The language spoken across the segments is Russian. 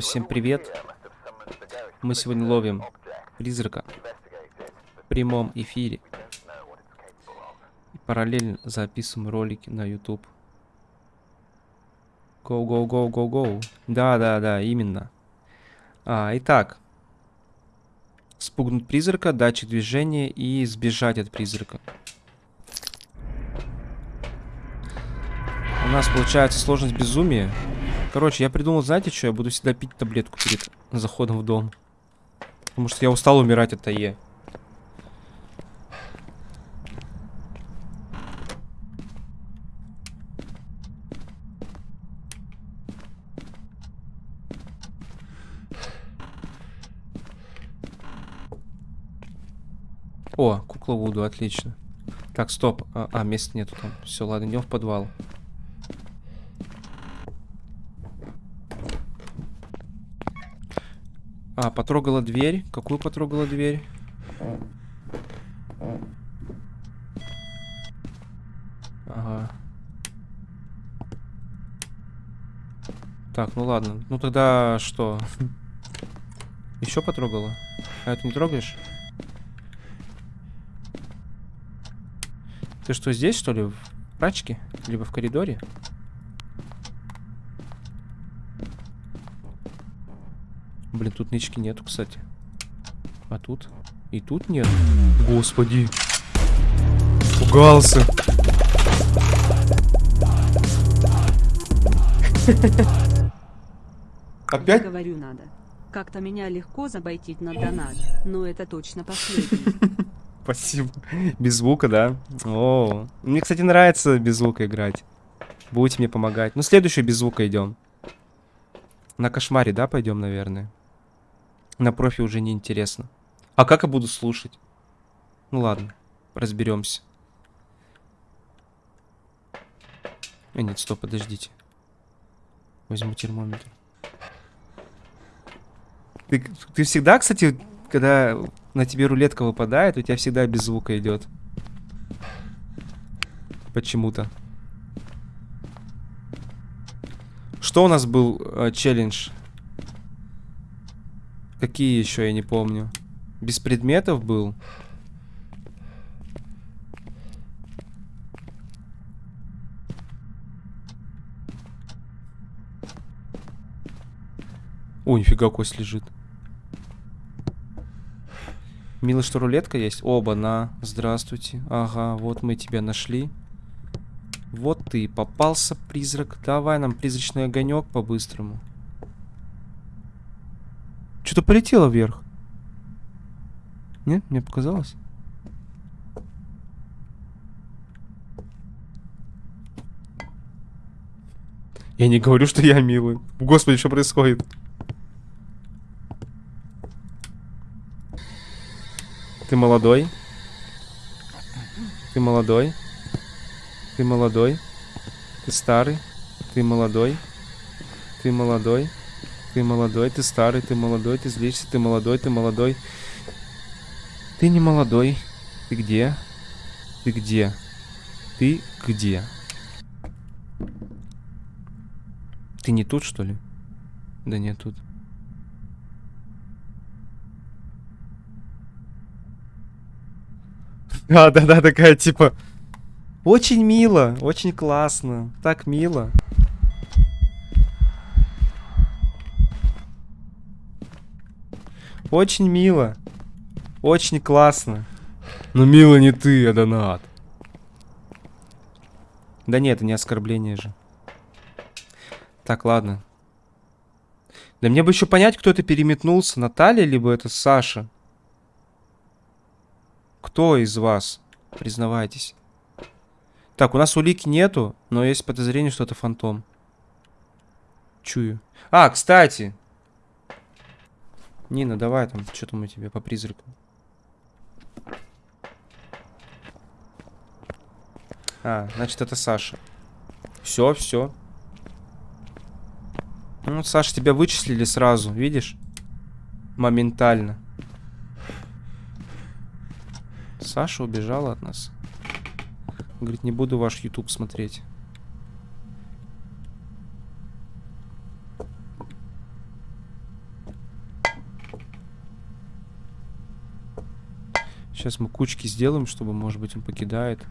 Всем привет. Мы сегодня ловим призрака в прямом эфире. И параллельно записываем ролики на YouTube. Go, go, go, go, go. Да, да, да, именно. А, итак. Спугнуть призрака, датчик движения и сбежать от призрака. У нас получается сложность безумия. Короче, я придумал, знаете что? Я буду всегда пить таблетку перед заходом в дом. Потому что я устал умирать от АЕ. О, кукла Вуду, отлично. Так, стоп. А, а места нету там. Все, ладно, идем в подвал. А, потрогала дверь. Какую потрогала дверь? Ага. Так, ну ладно. Ну тогда что? Еще потрогала? А это не трогаешь? Ты что, здесь, что ли? В прачке? Либо в коридоре? Блин, тут нычки нету, кстати. А тут? И тут нет. Господи. Пугался. Опять? Говорю надо. Как-то меня легко забайтить на донат, но это точно последний. Спасибо. Без звука, да? О, мне, кстати, нравится без звука играть. Будете мне помогать. Ну, следующий без звука идем. На кошмаре, да, пойдем, наверное. На профи уже не интересно. А как я буду слушать? Ну ладно, разберемся. А нет, стоп, подождите. Возьму термометр. Ты, ты всегда, кстати, когда на тебе рулетка выпадает, у тебя всегда без звука идет. Почему-то. Что у нас был э, челлендж? Какие еще, я не помню. Без предметов был? О, нифига, кость лежит. Мило, что рулетка есть? Оба, на. Здравствуйте. Ага, вот мы тебя нашли. Вот ты, попался, призрак. Давай нам призрачный огонек по-быстрому. Что-то полетело вверх. Нет, мне показалось. Я не говорю, что я милый. Господи, что происходит? Ты молодой? Ты молодой? Ты молодой? Ты старый? Ты молодой? Ты молодой? Ты молодой, ты старый, ты молодой, ты злишься, ты молодой, ты молодой. Ты не молодой. Ты где? Ты где? Ты где? Ты не тут, что ли? Да нет, тут. А, да-да, такая, типа... Очень мило, очень классно. Так мило. Очень мило. Очень классно. Но мило не ты, а донат. Да нет, это не оскорбление же. Так, ладно. Да мне бы еще понять, кто это переметнулся. Наталья, либо это Саша. Кто из вас? Признавайтесь. Так, у нас улики нету, но есть подозрение, что это фантом. Чую. А, кстати, Нина, давай там, что там у тебя по призраку? А, значит, это Саша. Все, все. Ну, Саша, тебя вычислили сразу, видишь? Моментально. Саша убежала от нас. Говорит, не буду ваш YouTube смотреть. Сейчас мы кучки сделаем, чтобы, может быть, он покидает.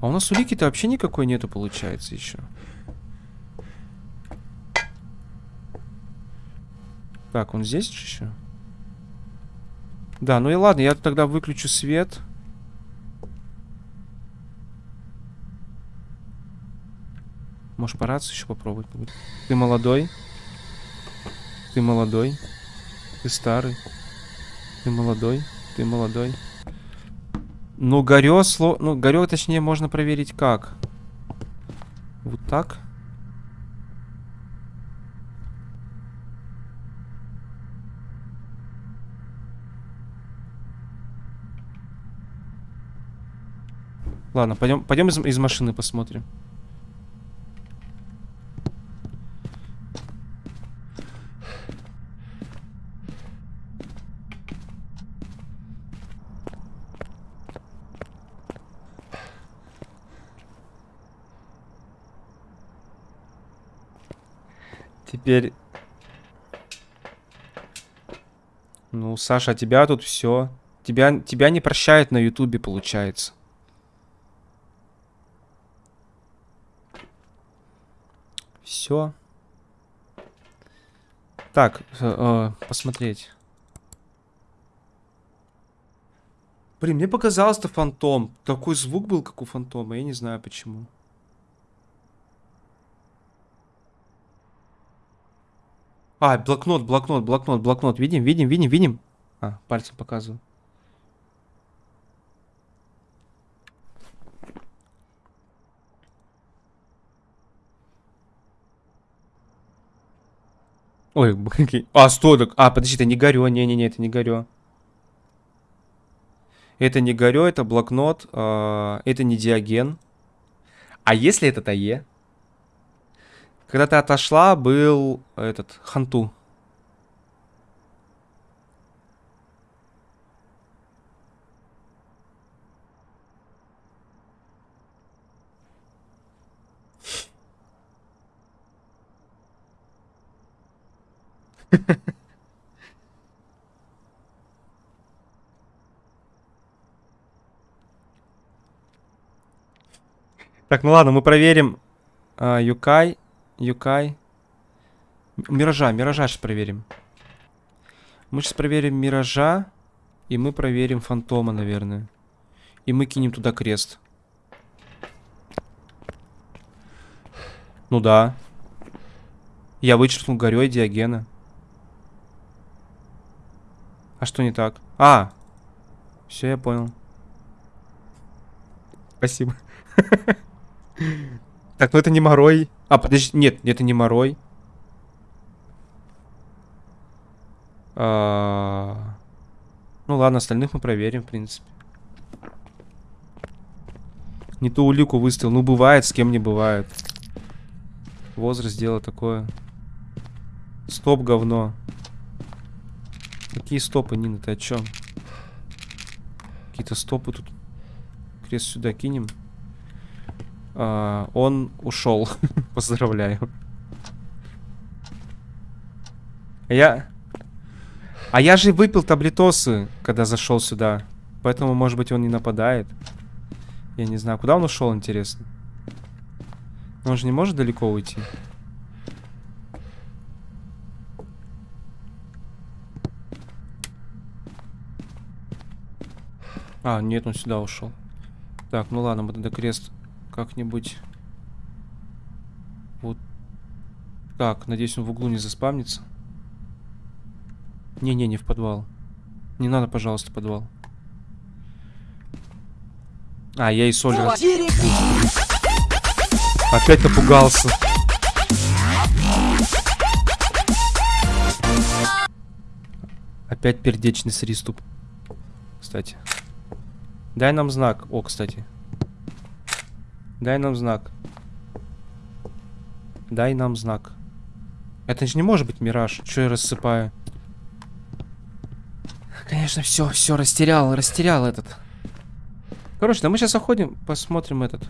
А у нас улики-то вообще никакой нету, получается, еще. Так, он здесь еще? Да, ну и ладно, я тогда выключу свет. Может, по еще попробовать. Ты молодой. Ты молодой. Ты старый. Ты молодой. Ты молодой. Ну, горё, сло... Ну, горё, точнее, можно проверить как. Вот так. Ладно, пойдем, пойдем из, из машины посмотрим. Теперь... Ну, Саша, тебя тут все. Тебя, тебя не прощают на Ютубе, получается. Все. Так, э, э, посмотреть. Блин, мне показалось, это фантом. Такой звук был, как у фантома. Я не знаю почему. А, блокнот, блокнот, блокнот, блокнот. Видим, видим, видим, видим. А, пальцем показываю. Ой, блин. А, стой, так. А, подожди, это не горё. Не-не-не, это не горё. Это не горё, это блокнот. э, это не диаген. А если это ТАЕ? Когда ты отошла, был этот, Ханту. Так, ну ладно, мы проверим а, Юкай. Юкай. Миража, Миража сейчас проверим. Мы сейчас проверим Миража. И мы проверим Фантома, наверное. И мы кинем туда крест. Ну да. Я вычеркнул горой Диогена. А что не так? А! Все, я понял. Спасибо. Так, ну это не Морой. А, подожди, нет, это не Морой. А, Ну ладно, остальных мы проверим, в принципе. Не ту улику выставил. Ну, бывает, с кем не бывает. Возраст дело такое. Стоп, говно. Какие стопы, Нина, ты о чем? Какие-то стопы тут. Крест сюда кинем. А, он ушел. Поздравляю. Я... А я же выпил таблетосы, когда зашел сюда. Поэтому, может быть, он не нападает. Я не знаю, куда он ушел, интересно. Он же не может далеко уйти. А, нет, он сюда ушел. Так, ну ладно, мы тогда крест как-нибудь... Вот так, надеюсь, он в углу не заспамнится. Не-не, не в подвал. Не надо, пожалуйста, подвал. А, я и соль раз... Опять напугался. Опять пердечный приступ. Кстати. Дай нам знак. О, кстати. Дай нам знак. Дай нам знак. Это же не может быть мираж. Что я рассыпаю? Конечно, все, все, растерял, растерял этот. Короче, да мы сейчас заходим, посмотрим этот.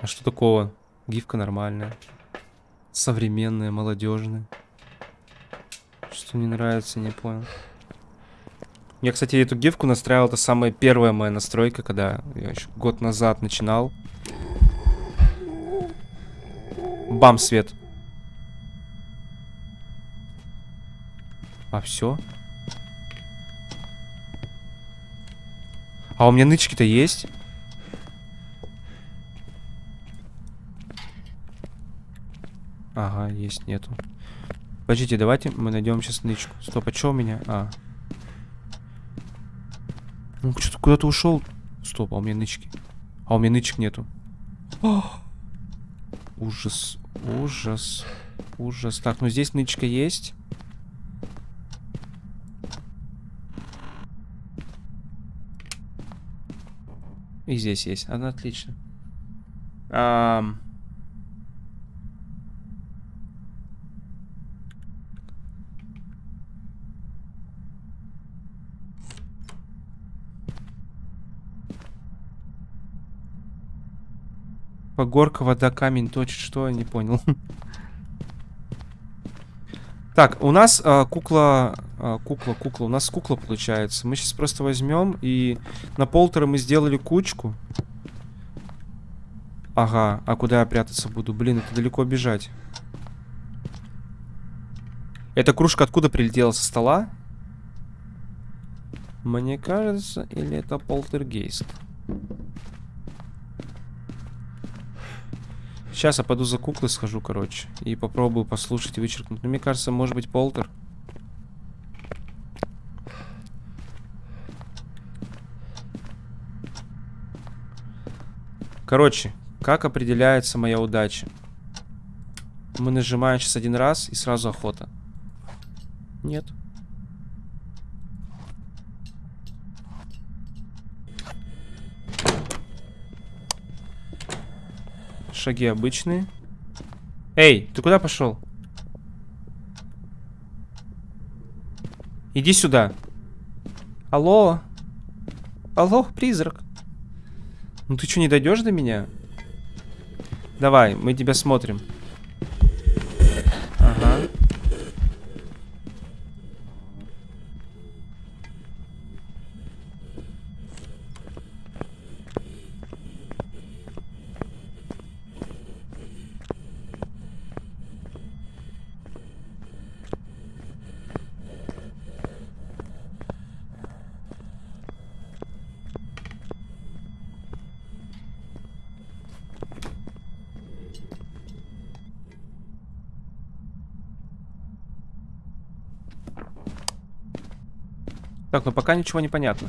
А что такого? Гифка нормальная. Современная, молодежная. Что не нравится, не понял. Я, кстати, эту гифку настраивал. Это самая первая моя настройка, когда я еще год назад начинал. Бам, свет. А все? А у меня нычки-то есть? Ага, есть, нету. Подождите, давайте мы найдем сейчас нычку. Стоп, а что у меня? А. Ну, что-то куда-то ушел. Стоп, а у меня нычки. А у меня нычек нету. О! Ужас, ужас, ужас. Так, ну здесь нычка есть. И здесь есть. Она отлично. Ам... Погорка, вода, камень, точит, что? Я не понял. Так, у нас а, кукла, а, кукла, кукла, у нас кукла получается. Мы сейчас просто возьмем и на полтора мы сделали кучку. Ага, а куда я прятаться буду? Блин, это далеко бежать. Эта кружка откуда прилетела? Со стола? Мне кажется, или это полтергейст? Сейчас я пойду за куклой схожу, короче. И попробую послушать и вычеркнуть. Но мне кажется, может быть, полтер. Короче, как определяется моя удача? Мы нажимаем сейчас один раз и сразу охота. Нет. Шаги обычные. Эй, ты куда пошел? Иди сюда. Алло. Алло, призрак. Ну ты что, не дойдешь до меня? Давай, мы тебя смотрим. Так, ну пока ничего не понятно.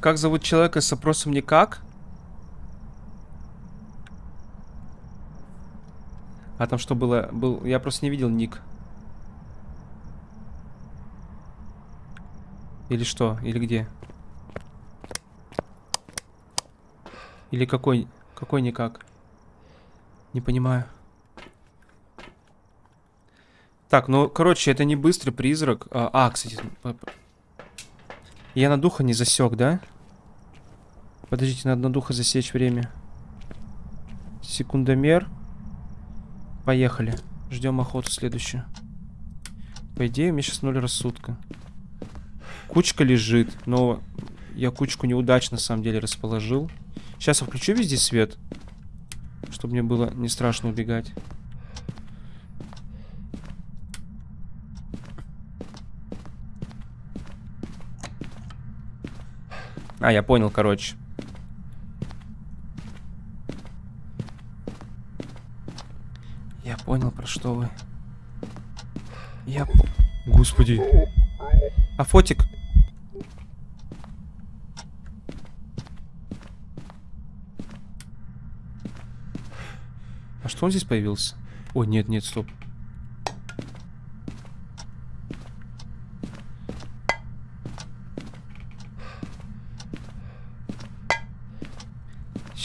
Как зовут человека с опросом никак? А там что было? Был... Я просто не видел ник. Или что? Или где? Или какой? Какой никак? Не понимаю. Так, ну, короче, это не быстрый призрак. А, а кстати, я на духа не засек, да? Подождите, надо на духа засечь время. Секундомер. Поехали. Ждем охоту следующую. По идее, у меня сейчас ноль рассудка. Кучка лежит, но я кучку неудачно, на самом деле, расположил. Сейчас я включу везде свет, чтобы мне было не страшно убегать. А, я понял, короче. Я понял, про что вы. Я... Господи. А фотик? А что он здесь появился? О, нет, нет, стоп.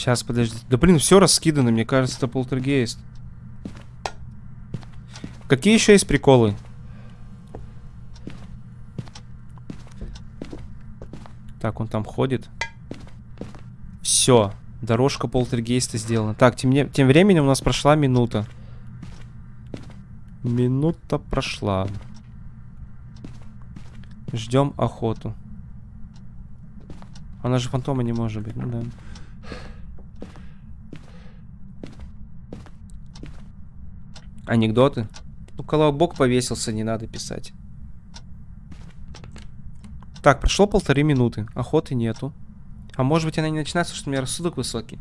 Сейчас, подожди. Да блин, все раскидано, мне кажется, это полтергейст. Какие еще есть приколы? Так, он там ходит. Все. Дорожка полтергейста сделана. Так, тем, не- тем временем у нас прошла минута. Минута прошла. Ждем охоту. Она же фантома не может быть, ну да. Анекдоты? Ну, колобок повесился, не надо писать. Так, прошло полторы минуты. Охоты нету. А может быть она не начинается, что у меня рассудок высокий.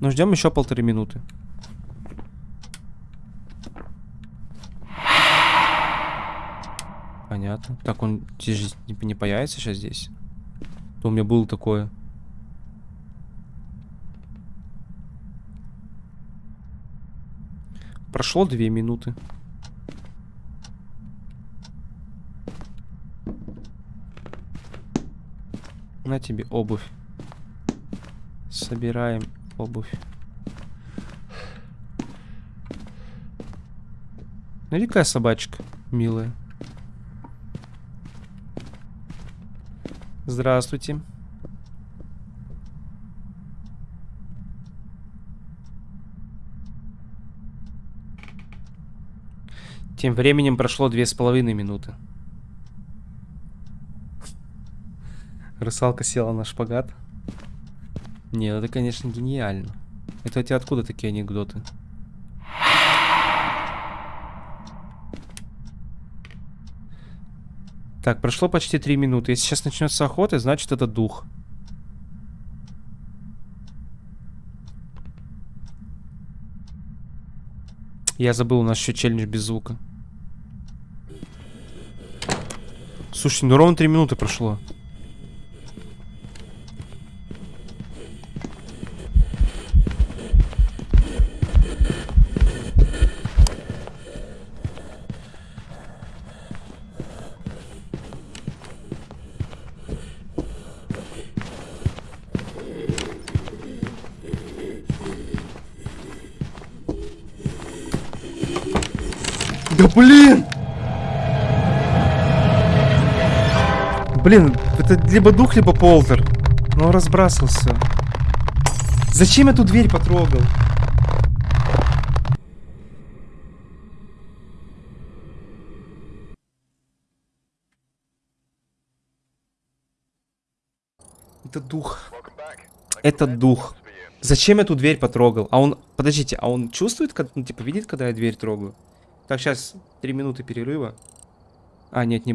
Но ждем еще полторы минуты. Понятно. Так, он здесь не появится сейчас здесь. То у меня было такое. Прошло две минуты. На тебе обувь. Собираем обувь. Какая собачка милая. Здравствуйте. Тем временем прошло две с половиной минуты. Русалка села на шпагат. Не, ну это, конечно, гениально. Это у тебя откуда такие анекдоты? Так, прошло почти три минуты. Если сейчас начнется охота, значит это дух. Я забыл, у нас еще челлендж без звука. Слушай, ну ровно три минуты прошло. Да блин! Блин, это либо дух, либо полтер. Ну, он разбрасывался. Зачем я ту дверь потрогал? Это дух. Это дух. Зачем я ту дверь потрогал? А он... Подождите, а он чувствует, как- ну, типа, видит, когда я дверь трогаю? Так, сейчас три минуты перерыва. А, нет, не